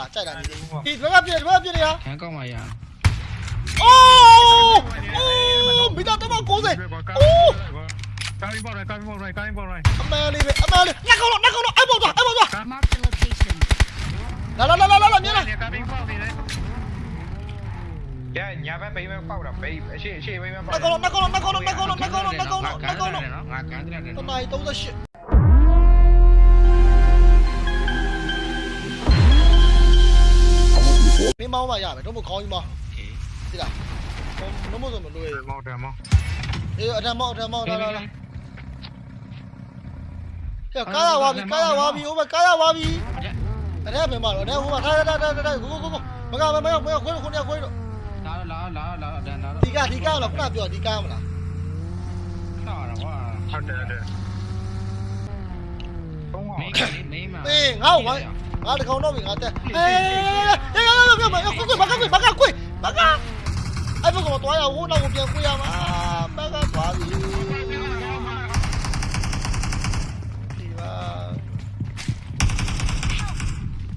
လားကြိုက်တာဒီဒီဘက်ကပြည့်ဒီဘက်ကပြည့်နေရ ခံကောက်မှရ အိုးအိုးမိသားတော့90အိုး ကားပေါ်လိုက်ကားပေါ်လိုက်ကားပေါ်လိုက် အမှန်လေးပဲအမှန်လေးနှက်ကောင်းတော့နှက်ကောင်းတော့အဲ့ပေါ်သွားအဲ့ပေါ်သွား Mark the location. လာလာလာလာလာမြင်လား ကားပေါ်နေတယ်ရညာဘက်ပိမဲပေါက်တာပိအရှိအရှိပိမဲပေါက် နှက်ကောင်းတော့နှက်ကောင်းတော့နှက်ကောင်းတော့နှက်ကောင်းတော့နှက်ကောင်းတော့နှက်ကောင်းတော့နှက်ကောင်းတော့ နော်ငါကန်တယ်နော် တနိုင်38 မင်းမောင်းမရမယ်တော့မခေါင်းကြီးမောင်းဒီလားမမဆိုမလို့မောက်တယ်မောက်အေးအထက်မောင်းအထက်မောင်းလာလာလာဟဲ့ကားရဝါပြီကားရဝါပြီဟိုဘကားရဝါပြီအဲ့ဒါပဲမလို့အဲ့ဟိုဘထားထားထားထားကိုကိုကိုမကမမမခွေးခွေးခွေးတော့လာလာလာလာဒန်လာဒီကဒီကားတော့ခုနပြောဒီကားမလားလာတော့ကွာဟုတ်တယ်တယ်ဘုံမင်းကကမင်းမအေးငါ့ဝိုင်း ada kau nomi ngate. Eh, ya ya ya ya, aku tu bakal bakal aku, bakal. Ai pun kau tua ya, aku nak aku biar aku ya, bakal pagi. Tiba.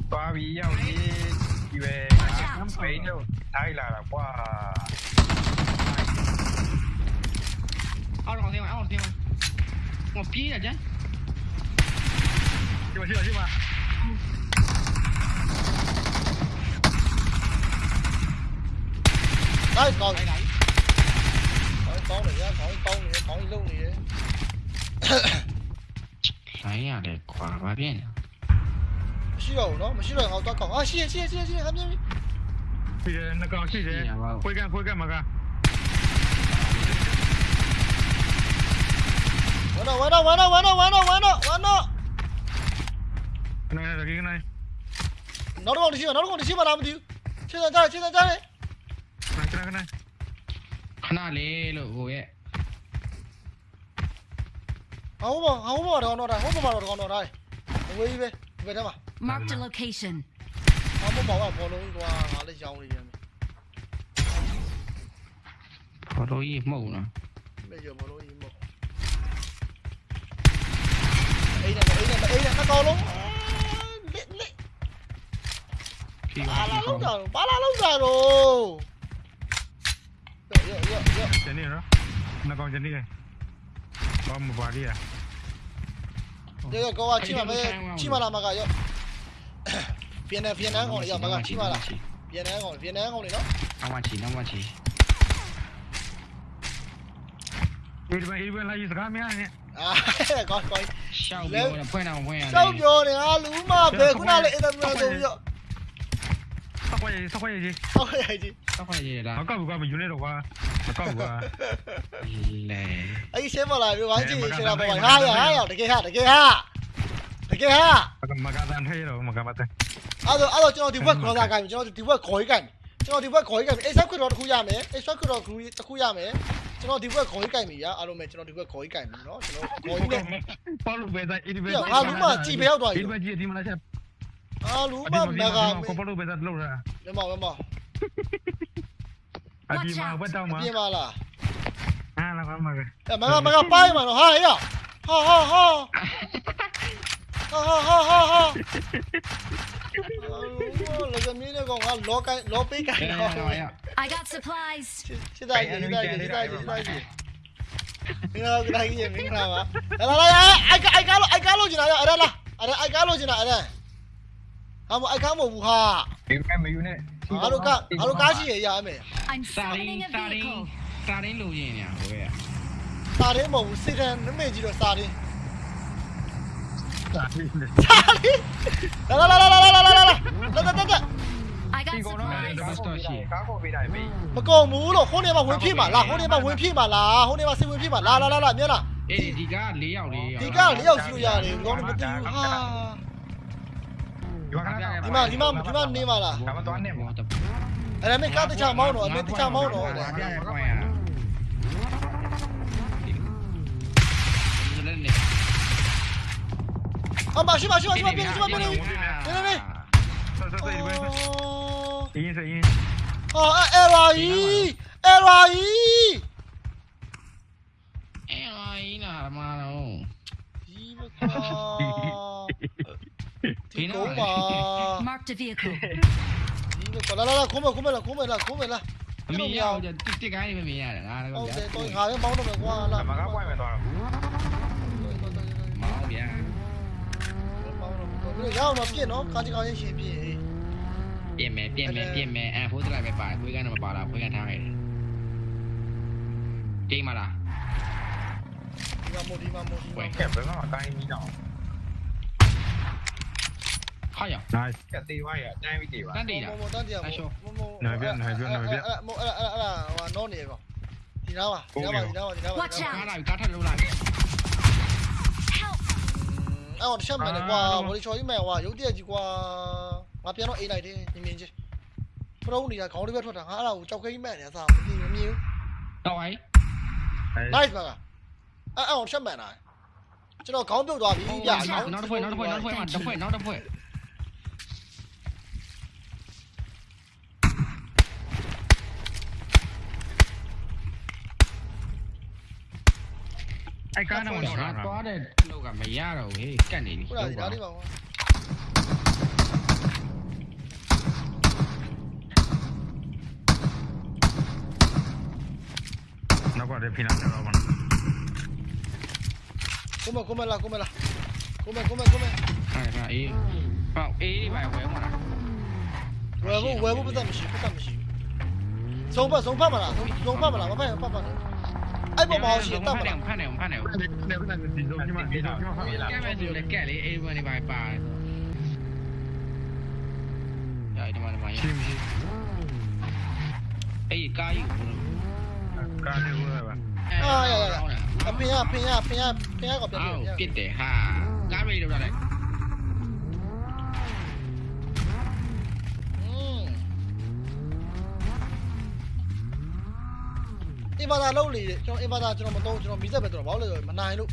Pagi ya, ni tiba. Sampai ni, Thailand lah, wah. Aku orang tiba, aku orang tiba. Ngopi aja. tới còn này khỏi con này ra khỏi con này khỏi luôn này 谁呀？这瓜瓜变呀！虚荣了，我们虚荣好多狗啊！谢谢谢谢谢谢，他们谢谢那个谢谢，会干会干嘛干？完了完了完了完了完了完了完了！跟来来跟来，拿着光的去吧，拿着光的去吧，拿不丢！现在在，现在在。khana khana le lo go ye hấu bò hấu bò rồi nó rồi hấu bò rồi nó rồi về về về đâu mà. Mark the location. Hấu bò bảo bò luôn qua ngã lên dòng đi em bò đôi mẫu nè bây giờ bò đôi mẫu. Ấy này ấy này ấy này nó to luôn lẹ lẹ. Ba la lúc rồi ba la lúc rồi. ကျန်နေရောနှကောင်ကျန်နေတယ်ဘာမပါရီရ这个狗啊，起码没起码了嘛个要，偏南偏南港的要嘛个起码了，偏南港偏南港的喏。两万七，两万七。这边这边来一十个面呢。啊，搞搞。小彪呢？不能不能。小彪呢？啊，鲁马，别过来了，一点没有。 ခွက်ရေးဆောက်ခွက်ရေးကြီးဆောက်ခွက်ရေးကြီးဆောက်ခွက်ရေးလားမကောက်ဘူးကမယူနေတော့ကွာမကောက်ဘူးကလဲအေးရှင်းပါလားဒီဝိုင်းကြီးရှင်းတာပေါ့ဟာရဟာရတကယ်ဟာတကယ်ဟာတကယ်ဟာမကတန်ထဲရောမကမတန်အဲ့တော့အဲ့တော့ကျွန်တော်ဒီဘက်ခေါ်တာကကျွန်တော်ဒီဘက်ခေါ်ကြီးကကျွန်တော်ဒီဘက်ခေါ်ကြီးကအေးဆောက်ခွက်တော်တစ်ခုရမယ်အေးဆောက်ခွက်တော်တစ်ခုရမယ်ကျွန်တော်ဒီဘက်ခေါ်ကြီးကင်ပြီဗျာအားလုံးပဲကျွန်တော်ဒီဘက်ခေါ်ကြီးကင်ပြီเนาะကျွန်တော်ခေါ်ကြီးနဲ့ပေါ့လို့ပဲဆိုင်ဒီဘက်ဟာလူမကြည်ပဲရောက်သွားပြီဒီဘက်ကြီးဒီမလားချက် Aluman naga. Kompor betul lu lah. Lemah lemah. Adi mah betul mah. Adi mah lah. Ah lah kan mah. Ya mah mah pai mah ha ya. Ha ha ha. Ha ha ha ha ha. Là giờ mình còn ăn lỗ cái lỗ bê cái nào. I got supplies. Chết đại gì, chết đại gì, chết đại gì, chết đại gì. Mình làm cái này cái gì mình làm à? Đây là đây, ai ai cá lô, ai cá lô gì nào đây, đây là, đây ai cá lô gì nào đây. င်းကတိုင်းကြီးမင်းကပါလာလာအိုက်အိုက်ကားလို့အိုက်ကားလို့ကျင်လာရအဲ့ဒါလားအဲ့ဒါအိုက်ကားလို့ကျင်လာအဲ့ဒါဟာမအိုက်ကားမဟုတ်ဘူးဟာ ဒီဘက်မယူနဲ့ ငါတို့ကငါတို့ကားရှိရရမယ် I'm စာရင်း spotting a စာရင်း vehicle. စာရင်းလိုရင်းညာဟိုရဲ့ စာရင်းမဟုတ်ဘူးစိတ်တန်နမေကြီးတော့စာရင်း စာပြီးနေ စာရင်းလာလာလာလာလာလာလာလာလာလာလာ I got ဒီကောင်တော့ supplies. ကားကိုပေးတယ်ပြီ မကုန်ဘူးလို့ဟိုနေမှာဝင်ဖြစ်မှာလားဟိုနေမှာဝင်ဖြစ်မှာလားဟိုနေမှာစိတ်ဝင်ဖြစ်မှာလားလာလာလာမြင်လား အေးဒီက၄ယောက်လေး ဒီက၄ယောက်စီလို့ရတယ်ဒီကောင်မသိဘူးဟာ ဒီမှာဒီမှာဒီမှာဒီမှာနေမှာလားကမတော့နဲ့ဘောတအဲ့ဒါမင်းကားတခြားမောင်းတော့အမင်းတခြားမောင်းတော့ပြရခွင့်ရတာဒီလည်းနေအမရှိမရှိမရှိပြင်းရှိပြင်းနေနေနေဆောဆောဒီဘက်အင်းစရင်ဟာအဲ့ရာကြီးအဲ့ရာကြီးအေးအိုင်းနာမတော့ဒီမကော ဒီကုန်းပါ Marked a vehicle. ဒီလိုလာလာလာခုံးမခုံးမလာခုံးမလာခုံးမလာအမေရအောင်တစ်တစ်ကိုင်းနေမမြင်ရတယ်ငါတော့ဟုတ်ဗျာတယ်တော့ငါပဲမောင်းတော့မယ်ကွာလာအမကပွိုင်းမယ်တော့မောင်းဗျာမောင်းတော့ဘယ်ရအောင်တော့ပြည့်နော်ကားကြီးကားချင်းရှင်ပြည့်ပြင်မယ်ပြင်မယ်ပြင်မယ်အဲဖိုးစလိုက်ပဲပါတယ်ခွေးကန်တော့မပါလားခွေးကန်ထားခဲ့တယ်တိတ်မလားဒီမှာမို့ဒီမှာမို့ဒီမှာကဲဘယ်မှာတိုင်းပြီးတော့ ဟောက်ရ nice ကတေးဝါရတိုင်းပြီးတေးပါတန်းတိတ်တာမို့တန်းတရားမို့မို့အဲ့အဲ့အဲ့ဟိုနော်နေကောဒီနားပါဒီနားပါဒီနားပါဒီနားပါ Watch out ကားလာကားထက်လို့လာပြီ Help! အဲ့တော့တစ်ချက်မှန်တယ်ကွာဘောလီချော်ကြီးမှန်ကွာရုပ်တရက်ကြီးကွာငါပြန်တော့အိတ်လိုက်တယ်မြင်မြင်ချင်းဖရုံးနေတာခေါင်းလေးပဲထွက်တာငါအဲ့ဒါကိုကြောက်ခဲကြီးမှန်နေအစားမမြင်မမြင်တော့ဟိုင်း nice ပါကအဲ့အဲ့တော့ချက်မှန်တာကျွန်တော်ခေါင်းပြုတ်သွားပြီဗျာနောက်တစ်ဖွဲနောက်တစ်ဖွဲနောက်တစ်ဖွဲနောက်တစ်ဖွဲနောက်တစ် အဲ့ကားတော့ ငါသွားတဲ့လောက်ကမရတော့ဘူးဟေးကတ်နေပြီ ခုနကဒီနားလေးပါကွာ နောက်ပါတယ်ဖိနာတော့ပါ ကုမကုမလာကုမလာကုမကုမကုမ ဟာဟာအေးဟောအေးပါဝဲမလား ဝယ်ဖို့ဝယ်ဖို့ပတ်သက်မရှိပတ်သက်မရှိဆုံးဖတ်ဆုံးဖတ်မလားဆုံးဖတ် 뭐 화내요 화내요 화내요 뒤돌기만 뒤돌기만 깨면서 내 깨리 에이번이 바이바에서 야 이리 말해 많이 에이 까이 까이 뭐야 아야야야 피냐 피냐 피냐 피냐 거 피냐 아우 삐때 하 까비 이리 말해 အင်ဘာသာလုံးလေကျွန်တော်အင်ဘာသာကျွန်တော်မသုံးကျွန်တော်မီးသက်ပဲကျွန်တော်ဘာလို့လဲမနိုင်လို့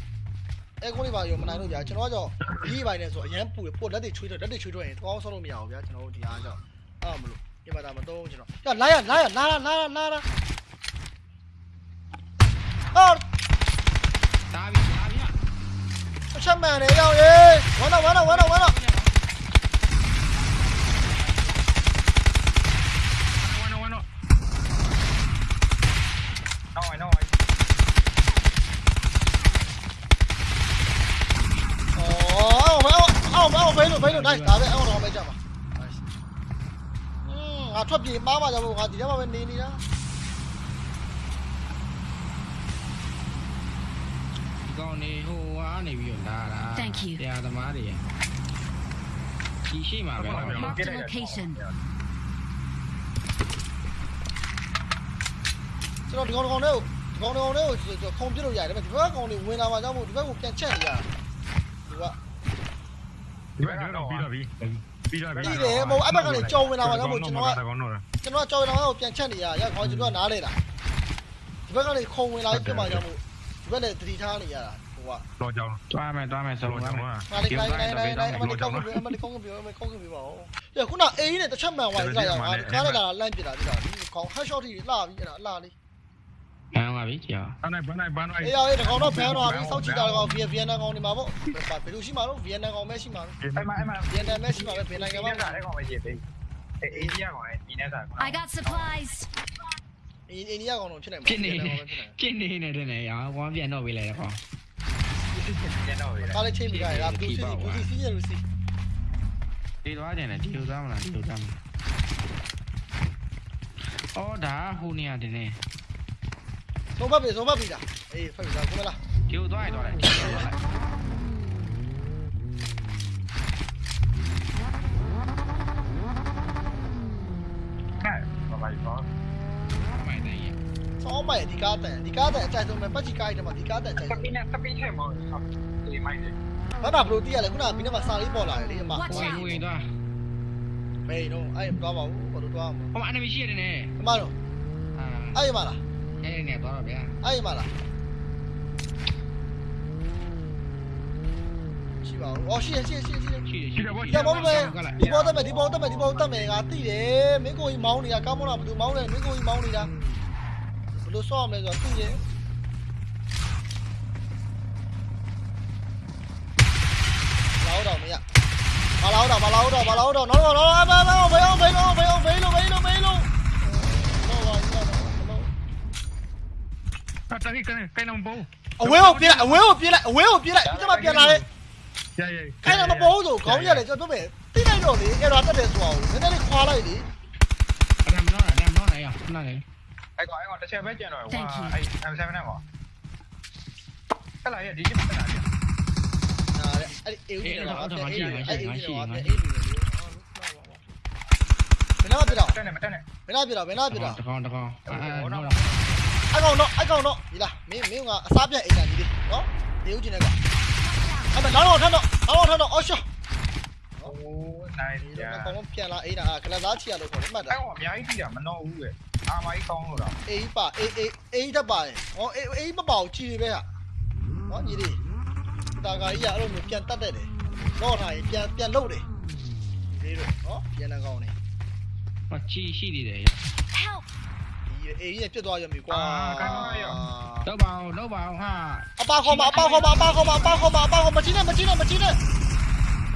အဲကုန်းလေးပါရောမနိုင်လို့ကြာကျွန်တော်ကကြောဒီဘိုင်နဲ့ဆိုအရန်ပူပို့လက်တွေချွေးတော့လက်တွေချွေးတော့ရင်တောင်းဆောလို့မရဘူးဗျာကျွန်တော်ဒီအားကြောင့်အဲ့မလို့အင်ဘာသာမသုံးကျွန်တော်ညလာရလာရလာလာလာလာလာအော်တားပြီတားပြီအချက်မှန်တယ်ရောက်ရေဝမ်းတော့ဝမ်းတော့ဝမ်းတော့ဝမ်းတော့ ဝနဝနနော်နော် အော် အော်အော်အော်ဘေးလို့ဘေးလို့နိုင်ဒါပဲအော်တော့ပဲကြပါอืมငါထွက်ပြေးပါပါကြဖို့ငါဒီထဲမှာပဲနေနေတာဒီကောင်နေဟိုအားနေပြီးတော့လာတာ Thank you. တရားသမားတွေဒီရှိမှာပဲ Marked a location. ကျွန်တော်ဒီကောင်ကောင်လေးကိုဒီကောင်ကောင်လေးကိုကျွန်တော်ခုံပြစ်လို့ရတယ်ဒါပေမဲ့ဒီဘက်ကောင်လေးဝင်လာမှကြောင့်မို့ဒီဘက်ကိုပြန်ချက်နေရဒီက ဒီဘက်ကတော့ပြီးတော့ပြီပြီးတော့ပြီပြီးတယ်မဟုတ်အဲ့ဘက်ကနေကြော်ဝင်လာမှကြောင့်မို့ကျွန်တော်ကကောင်းတော့ကျွန်တော်ကကြော်ဝင်လာမှကိုပြန်ချက်နေရရခေါင်းကျွန်တော်ကနားလေတာဒီဘက်ကနေခုံဝင်လာပြီးပြမှကြောင့်မို့ဒီဘက်လည်းတတိထားနေရတာဟိုကတော့ကြောင်းတွားမယ်တွားမယ်ဆုံးတော့ကြောင်းမယ်ကငါလေးတိုင်းတိုင်းတိုင်းတိုင်းအမလေးကောင်းကပြောအမလေးကောင်းကပြောအမလေးကောင်းကပြောပါဦးရခုနအေးနဲ့တစ်ချက်မှန်သွားပြီကြာရငါကားနဲ့လာလန့်ပြတာပြတာဒီကောင်ဟက်ရှော့တီလှပြီးအဲ့ဒါလှလေး ဟမ်ပါပြီကြာအဲ့နိုင်ဘန်နိုင်ဘန်နိုင်အေးအေးတကောင်တော့ဖန်တော့ပြီစောက်ကြည့်တာကောင်ဗီယက်ဗီယက်နမ်ကောင်နေမှာပေါ့ဘယ်လိုရှိမှာတော့ဗီယက်နမ်ကောင်ပဲရှိမှာအဲ့မှာအဲ့မှာဗီယက်နမ်ပဲရှိမှာပဲဘယ်နိုင်ငံမှာအဲ့ကောင်ပဲကြည့်ပေးအေးအေးကြီးကောင်ဒီနေ့သာ I got supplies. အိန္ဒိယကောင်တော့ဖြစ်နိုင်မှာဖြစ်နေဖြစ်နေနေတယ်နေရဝမ်းပြန်တော့ပေးလိုက်တော့ခေါကျန်တော့ပြီကားလေးချိန်ပြီးကြရတာဘူးစီဘူးစီစီရလူစီဒီတော့ကျန်တယ်ဒီလိုသားမလားဒီလိုသားမလားအော်ဒါဟိုနေရတယ်နေ သုံးဖက်ပြီသုံးဖက်ပြီလားအေးဖက်ပြီလားကိုမလားဒီလိုသွားရတော့တယ်ဒီလိုသွားလိုက်ဘာဘာဘာမိုင်တိုင်းရစောင်းမိုင်ဒီကားတန်ဒီကားတန်အကြိုက်ဆုံးပဲပတ်ချီကားတွေမှာဒီကားတန်အကြိုက်စဆုံးပင်းနဲ့စပင်းထဲမှာဒီမိုင်းလေဘာသာဘလို့တီးရလဲခုနကဘီနဲ့မှာစာလေးပေါ်လာတယ်လေအမ Watch ဟို out. ဟိုရင်သွားမေးတော့အဲ့မသွားပါဘူးဘာလို့သွားမှာဟိုအန်မီရှိရတယ်နေအမတော့အာအဲ့မလားအဲ့နေသွားတော့ဗျာအဲ့မလားရှိပါဦး cái nẹp đó là bé ấy mà là. Chị bảo đi bảo tao mày đi bảo tao mày đi bảo tao mày à tí mấy cô máu này à cao món nào mà tụi máu mấy cô máu này à đồ xóm này rồi tí đấy lão đầu mày ạ. Bà lão đầu bà lão đầu bà lão đầu. Nó nó nó. တန်ကြီးကိုင်းကိုင်းလုံးဘောအဝဲကိုပြေးလိုက်အဝဲကိုပြေးလိုက်အဝဲကိုပြေးလိုက်ဒီကမှပြန်လာတဲ့ရရကိုင်းလုံးမပေါ်ဘူးဆိုခေါင်းရတယ်ကျွန်တော်ပြောမယ်တိလိုက်တော့လေအဲ့တော့တက်တယ်ဆိုအောင်နည်းနည်းလေးခွာလိုက်လေအဲ့ဒါမလို့အဲ့ဒါမလို့နိုင်ရခုနကလေအဲ့ကောင်အဲ့ကောင်တစ်ချက်ပဲကျန်တော့ဟွာအဲ့ M7 နဲ့ပေါ့အဲ့လာရဒီချက်ပဲလာရနားလေအဲ့အေးဦးနေလာတော့အဲ့အေးဦးနေလာအဲ့အေးဦးနေလာဘယ်လောက်ပြတော့တက်နေမတက်နေဘယ်လောက်ပြတော့ဘယ်လောက်ပြတော့တကောင်တကောင်အဲ့ဟောတော့ အိုက်ကောင်တော့အိုက်ကောင်တော့ဒီလားမင်းမင်းကအစားပြတ်အိမ်တာကြီးလေးနော်နေဦးကျင်တဲ့ကောင်အဲ့မဲ့နောက်တော့ထပ်တော့နောက်တော့ထပ်တော့အော်ရှော့နော်နိုင်ပြီ။အကောင်လုံးပြန်လာအိမ်တာကလစားချီရလို့ခေါ်တယ်မှတ်တာ။အဲ့ကောင်အများကြီးထိတာမနှောဘူးပဲ။အာမိုင်းကောင်းလို့တော့အေးပါအေးအေးအေးတက်ပါတယ်။ဟောအေးအေးမပါဘူးချီတွေပဲဟာ။ဟောညီလေး။တာကာကြီးကအဲ့လိုမျိုးပြန်တက်တဲ့တယ်။တော့ထားရင်ပြန်ပြန်လုတ်တယ်။လေးတို့နော်ပြန်နေကောင်းနေ။မချီရှိနေတယ်။ Help ဒီအေးကြီးပြတ်သွားရပြီကွာတော့ပါအောင်တော့ပါအောင်ဟာအပါခေါ်ပါအပါခေါ်ပါအပါခေါ်ပါအပါခေါ်ပါအပါခေါ်မချင်းနဲ့မချင်းနဲ့မချင်းနဲ့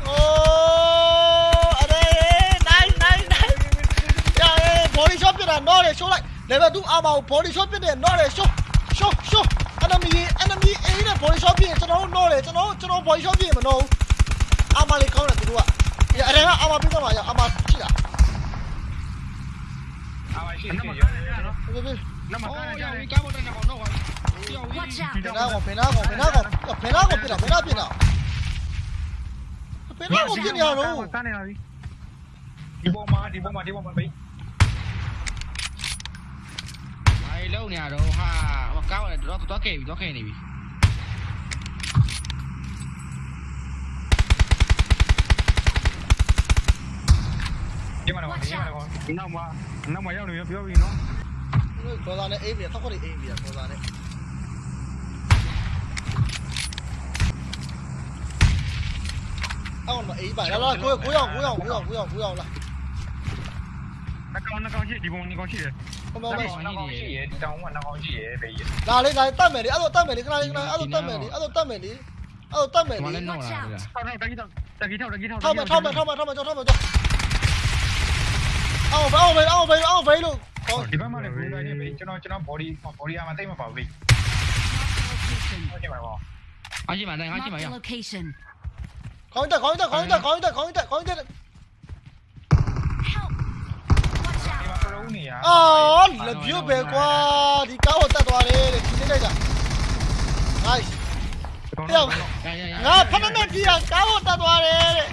အိုးအရေနိုင်နိုင်နိုင်ယာဘော်ဒီရှော့ပြတာနော်လေရှိုးလိုက် level 2အာမကိုဘော်ဒီရှော့ပြတဲ့နော်လေရှိုးရှိုးရှိုး enemy enemy အေးနဲ့ဘော်ဒီရှော့ပြရင်ကျွန်တော်တို့နော်လေကျွန်တော်ကျွန်တော်ဘော်ဒီရှော့ပြရင်မနော်အာမလေးကောင်းတယ်သူတို့ကဒီအရင်ကအာမပြတော့လာရအာမကြည့်တာအာမရှိနရှိမရောကားရနော်ဘယ် Penago, penago, penago, penago, pina, pina, pina. Penago, pina, no. Đi bom mà, đi bom mà, đi bom mà bị. Ai lâu nè rồi ha, mà cao này đó tôi kể, tôi kể này bị. Gimana, gimana, gimana? Nama, nama yang dia, dia, dia, dia. ကောင်ပြနေရတော့စနေပါပြီဒီပေါ်မှာဒီပေါ်မှာဒီပေါ်မှာဘေးအဲလုံးနေရတော့ဟာကားပေါ်တော့တော့ခဲ့ပြီတော့ခဲ့နေပြီဒီမှာတော့ဒီမှာတော့နောက်မှာနောက်မှာရောက်နေပြောပြီနော်ခေါ်တာနဲ့အိမ်ပြထောက်ခွက်အိမ်ပြခေါ်တာနဲ့အော်မအိမ်ပါလာလာကိုကိုရောက်ကိုရောက်ကိုရောက်ကိုရောက်ကိုရောက်လာနှကောင်နှကောင်ရှိဒီပုံနှကောင်ရှိတယ်ဟိုမနှမကောင်ရှိရဒီတောင်ကနှကောင်ရှိရဘေးရလာလေလာတတ်မယ်လေအဲ့တော့တတ်မယ်လေခဏလေးခဏအဲ့တော့တတ်မယ်လေအဲ့တော့တတ်မယ်လေအဲ့တော့တတ်မယ်မလေလည်းတော့လာတယ်ထောက်ထောက်တကြီးထောက်တကြီးထောက်တကြီးထောက်ထောက်မယ်ထောက်မ အောင်ဘောင်းဘေးအောင်ဘေးအောင်ဘေးလို့ဟောဒီဘက်မှာလည်းဘယ်လိုလဲဘေးကျွန်တော်ကျွန်တော် body body အမှသိမပါဘူးဘေး Location. ဟုတ်ကဲ့ပါဘောအားရှိမှတိုင်းအားရှိမှ Mark ရ the location. ခေါင်းတက်ခေါင်းတက်ခေါင်းတက်ခေါင်းတက်ခေါင်းတက်ခေါင်းတက် Help! Watch ဒီ out! မှာပရုံးနေရအော်လက်ပြုတ်ပဲကွာဒီကားကိုတက်သွားတယ်လေဒီနေ့လိုက်တာ nice ရရရငါဖက်နဲ့ကြည့်ရကားကိုတက်သွားတယ်တဲ့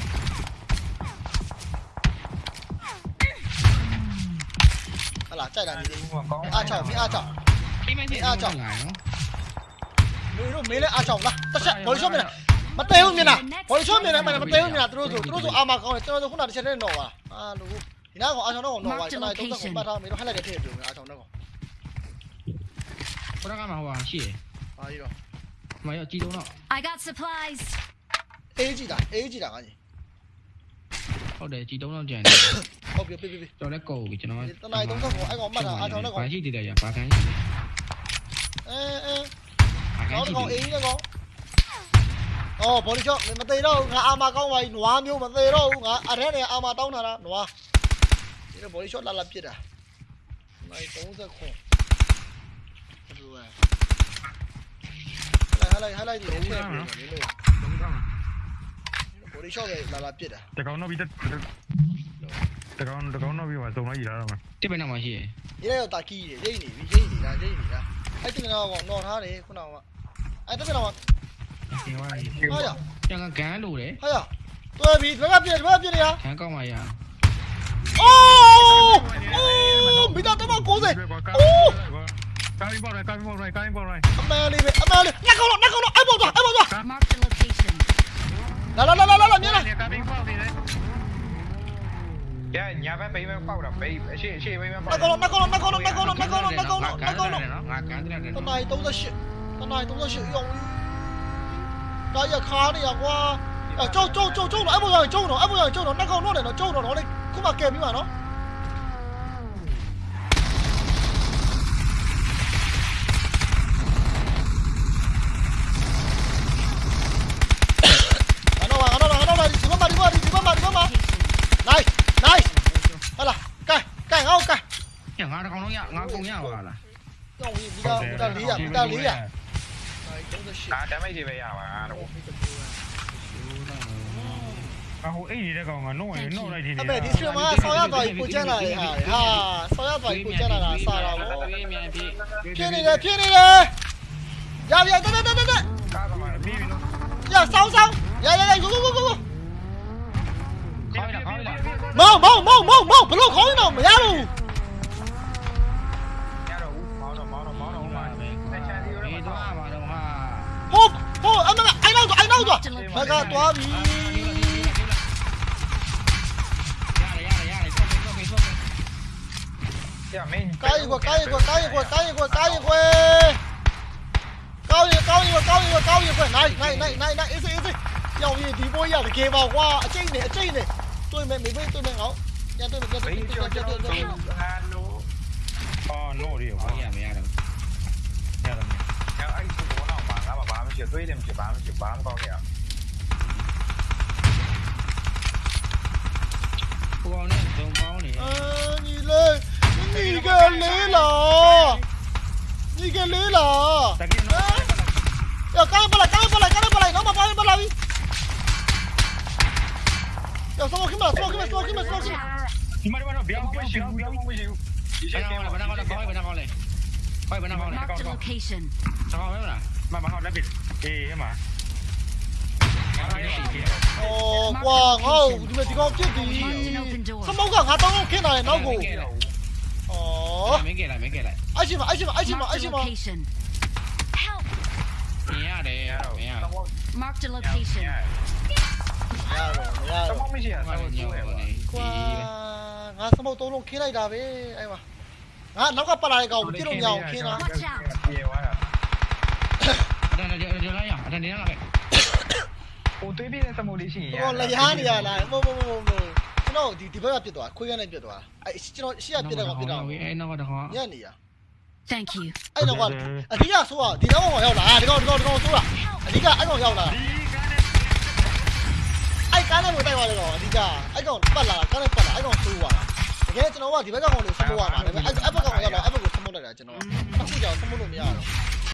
ဟလာကြိုက်တာဒီဒီမှာကောင်းအားချောင်းမင်းအားချောင်းအိမ်မကြီးအားကြောင့်လာနော်မင်းတို့မင်းလည်းအားချောင်းလားတစ်ချက်ဘော်လီရှော့မြင်လားမတဲဘူးမြင်လားဘော်လီရှော့မြင်တယ်မမတဲဘူးမြင်လားသူတို့ဆိုသူတို့ဆိုအာမကောင်းတယ်ကျွန်တော်တို့ခုနတစ်ချက်နဲ့တော့ပါအာလူဒီနာကောင်အားချောင်းတော့တော့ပါကျွန်တော်တုံးသက်ကိုပတ်ထားမင်းတို့ဟက်လိုက်တဲ့ထည့်ပြုံးအားချောင်းတော့ဘုရားကမှဟိုဟာရှိတယ်အားကြီးတော့မရောကြည်တော့ I got supplies. အေးကြည့်တာအေးကြည့်တာငါကြီးဟုတ်တယ်ကြ Có để chị đấu nó chèn. Ok, pi. Cho nó cổ cho nó. Tao này đúng không? Anh có mặt à? Ai cho nó có. Gì thì để à? Quá cái. Ê. Nó có ý nó có. Ồ, bỏ đi chỗ mình mà tê đâu, ngã ama con mày, nua miêu mà tê đâu, ngã à thế này ama tao nào đó, nua. Thế là bỏ đi chỗ là làm chuyện à? Mày tốn ra khổ. Rồi. Lại lại lại lại đủ rồi. Đúng rồi. တာလားနွားဒီဘော်လီရှော့လာလာပြစ်တာနိုင်30ခွန်ဘယ်လိုလဲဟလိုက်ဟလိုက်ဒီထည့်ပြီးတော့လေလို့ဘော်လီရှော့ကလာလာပြစ်တာတကောင်တော့ပြီးတကောင်တကောင်တော့ပြီးပါစုံလိုက်ရတာမှာတစ်ပင်နောက်မှာရှိတယ်ဒီလည်းတော့တာကီးရိတ်နေပြီရိတ်နေတာရိတ်နေတာအဲ့တင်ကတော့ကောင်နော်ထားတယ်ခုနကအဲ့တက်ကတော့ဒီဝါကြီးဟာရကျန်ကဂန်းလို့တယ်ဟာရတွဲပြီဒီဘက်ကပြစ်ဒီဘက်ကပြစ်နေရဂန်းကောက်မှရအိုးအိုးမိသားတမ90အိုးကားပေါ်ရိုက်ကားပေါ်ရိုက်ကားပေါ်ရိုက်အမဲလေးပဲအမဲလေးညက်ကောင်တော့ညက်ကောင်တော့အဲ့ပေါ်သွားအဲ့ပေါ်သွား Mark the location. Đó, đó, đó, đó, đó, miếng này Yeah, nhà bé bị bên bao đập bị, she she bị bên bao. Nó nó nó nó nó nó nó nó nó nó nó nó nó nó. Con này tôi ra sự, con này tôi ra sự dùng. Đó giờ khó đi qua. Ở châu châu châu châu nó ép bây giờ châu nó ép bây giờ châu nó nó nó để nó châu nó nó đi. Cũng mà kèm như mà nó. ကြောင်းကြီးမီတာမီတာ400မီတာ400ဒါ38ဒါ damage တွေပဲရပါတော့အဟိုအိတ်နေတဲ့ကောင်ကနှုတ်ရင်နှုတ်လိုက်တယ်အမေဒီစထရီမှာဆောင်းရသွားပြီကိုကျန်းလာတယ်ဟာဟာဆောင်းရသွားပြီကိုကျန်းလာတာစားတာဗောပြေးမြန်ပြေးဖြစ်နေတယ်ဖြစ်နေတယ်ရပြီတက်တက်တက်တက်ကားသမားပြီးပြီနော်ရဆောင်းဆောင်းရရရကိုကိုကိုကိုခေါင်းလာခေါင်းလာမောင်မောင်မောင်မောင်မောင်ဘလို့ခေါ kia vào qua chơi này chơi này. Tôi mẹ mình với tôi mẹ nó nhà tôi được tôi tôi tôi tôi tôi alo ờ nó đi vào nhà mẹ đâu nhà đâu nhà anh cũng có nào mà nó mà bám chỉ tôi đem chỉ bám chỉ bám con kìa con này con máu này. Ờ nhìn lên. Nhìn ờ, cái lý lò? nhìn cái lý lò ya kau balai kau balai kau balai nama balai balai 야 스모킹 마 스모킹 마 스모킹 마 스모킹 마 Gimana gimana? Biang biang biang biang biang. Benang kau, benang kau, kau benang kau le. Kau benang kau le. Mark the location. Sao kau mana? Mà mà họ đã bị đi thế mà. Ồ, wow, ngon, chúng mình chỉ có chiếc gì. Sao mẫu gần hả? Tao không kia này, nó gù. Ồ. Mấy kia lại, mấy kia lại. Ai chim mà, ai chim mà, ai chim mà, ai chim mà. Yeah, they, yeah. Mark the location. Yeah. မြင်ရတယ်မင်းရ Marked a location. ရတော့မရတတော့မောင်းမရှိရဆောဆောင်းက်ညောကျွေးနေကွာငါစမောက်သုံးလုံးခင်းလိုက်တာပဲအဲ့မှာငါနောက်ကပတ်လာတဲ့ကောင်ပြစ်လို့မရအောင်ခင်းတာပြေသွားတာအတန်းကြကြလာရအတန်းနေလာခဲ့ဟိုသွေးပြတဲ့စမိုးလေးရှိရင်ဟိုလျားနေရလားမဟုတ်မဟုတ်မဟုတ်ကျွန်တော်ဒီဒီဘက်ကပြစ်သွားခွေးကနဲ့ပြစ်သွားအဲ့ကျွန်တော်ရှေ့ကပြစ်တဲ့ကောင်ပြစ်တာအဲ့နောက်တော့ညံ့နေရ Thank you. အဲ့တော့ကအဓိကဆိုးอ่ะဒီတော့ကောင်ရောက်လာဒီကောင်ဒီကောင်ဒီကောင်ဆိုးတာအဓိကအဲ့ကောင်ရောက်လာအဲ့ ကားနဲ့မတိုက်ပါလေကောင်အဓိကအဲ့ကောင်ပတ်လာကားနဲ့ပတ်လာအဲ့ကောင်ဆိုးသွားတာတကယ်ကျွန်တော်ကဒီဘက်ကကောင်လေးစမိုးရမှာဒါပေမဲ့အဲ့ဘက်ကကောင်ရောက်လာအဲ့ဘက်ကိုစမိုးလိုက်တာကျွန်တော်အခုကြောင်စမိုးလို့မရတော့